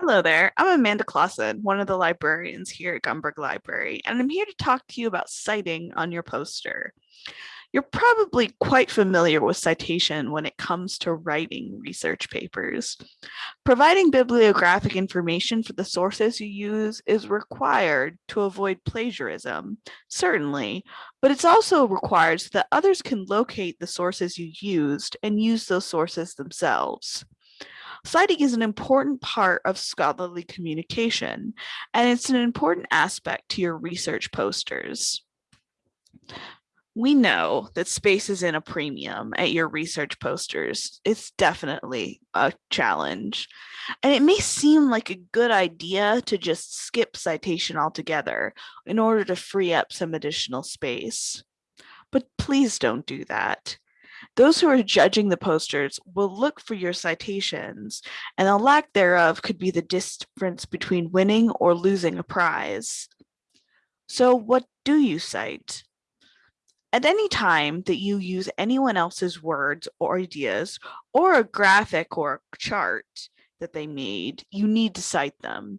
Hello there, I'm Amanda Clausen, one of the librarians here at Gumberg Library, and I'm here to talk to you about citing on your poster. You're probably quite familiar with citation when it comes to writing research papers. Providing bibliographic information for the sources you use is required to avoid plagiarism, certainly, but it's also required so that others can locate the sources you used and use those sources themselves. Citing is an important part of scholarly communication, and it's an important aspect to your research posters. We know that space is in a premium at your research posters. It's definitely a challenge. And it may seem like a good idea to just skip citation altogether in order to free up some additional space. But please don't do that. Those who are judging the posters will look for your citations, and the lack thereof could be the difference between winning or losing a prize. So what do you cite? At any time that you use anyone else's words or ideas or a graphic or a chart that they made, you need to cite them.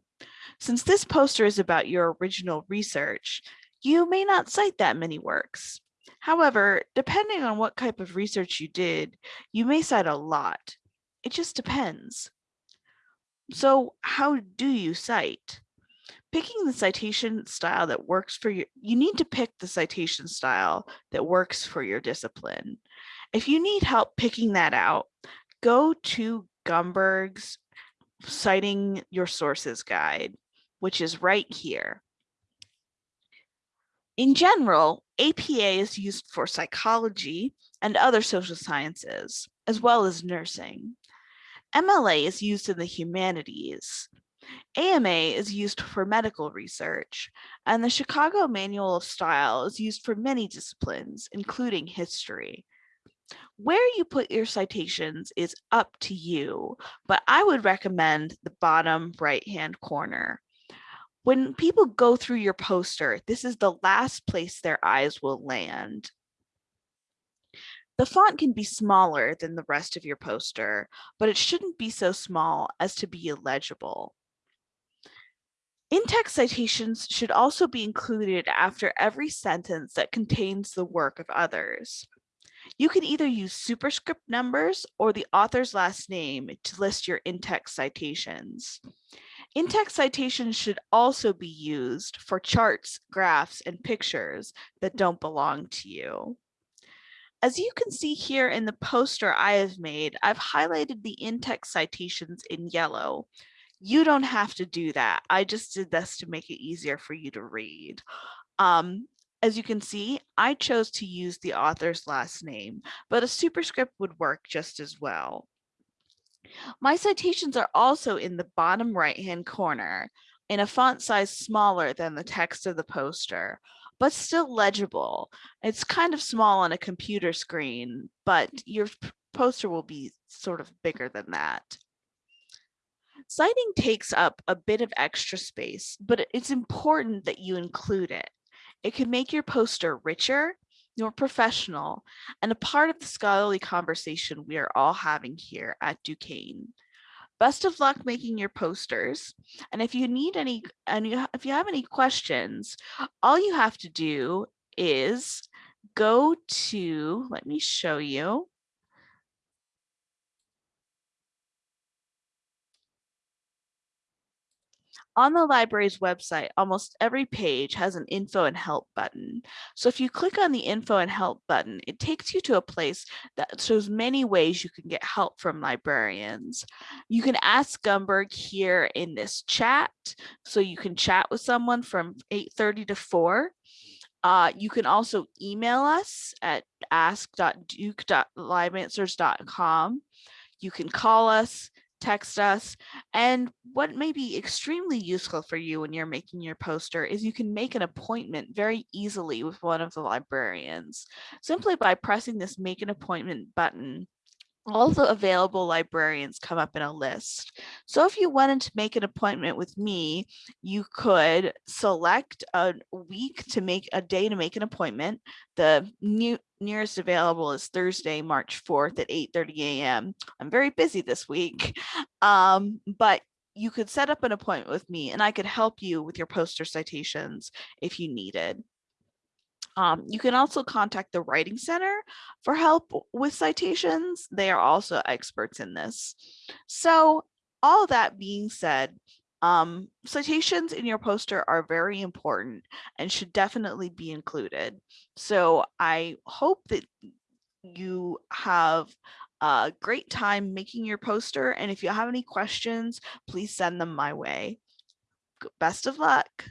Since this poster is about your original research, you may not cite that many works. However, depending on what type of research you did, you may cite a lot. It just depends. So how do you cite? Picking the citation style that works for you, you need to pick the citation style that works for your discipline. If you need help picking that out, go to Gumberg's citing your sources guide, which is right here. In general, APA is used for psychology and other social sciences, as well as nursing. MLA is used in the humanities. AMA is used for medical research, and the Chicago Manual of Style is used for many disciplines, including history. Where you put your citations is up to you, but I would recommend the bottom right-hand corner when people go through your poster, this is the last place their eyes will land. The font can be smaller than the rest of your poster, but it shouldn't be so small as to be illegible. In-text citations should also be included after every sentence that contains the work of others. You can either use superscript numbers or the author's last name to list your in-text citations. In-text citations should also be used for charts, graphs, and pictures that don't belong to you. As you can see here in the poster I have made, I've highlighted the in-text citations in yellow. You don't have to do that. I just did this to make it easier for you to read. Um, as you can see, I chose to use the author's last name, but a superscript would work just as well. My citations are also in the bottom right hand corner in a font size smaller than the text of the poster, but still legible. It's kind of small on a computer screen, but your poster will be sort of bigger than that. Citing takes up a bit of extra space, but it's important that you include it. It can make your poster richer more professional, and a part of the scholarly conversation we are all having here at Duquesne. Best of luck making your posters. And if you need any, and you, if you have any questions, all you have to do is go to, let me show you. On the library's website, almost every page has an info and help button. So if you click on the info and help button, it takes you to a place that shows many ways you can get help from librarians. You can ask Gumberg here in this chat. So you can chat with someone from 8.30 to 4. Uh, you can also email us at ask.duke.liveanswers.com. You can call us text us. And what may be extremely useful for you when you're making your poster is you can make an appointment very easily with one of the librarians simply by pressing this make an appointment button all the available librarians come up in a list. So if you wanted to make an appointment with me, you could select a week to make a day to make an appointment. The new nearest available is Thursday, March 4th at 8.30 a.m. I'm very busy this week, um, but you could set up an appointment with me and I could help you with your poster citations if you needed. Um, you can also contact the Writing Center for help with citations. They are also experts in this. So all that being said, um, citations in your poster are very important and should definitely be included. So I hope that you have a great time making your poster. And if you have any questions, please send them my way. Best of luck.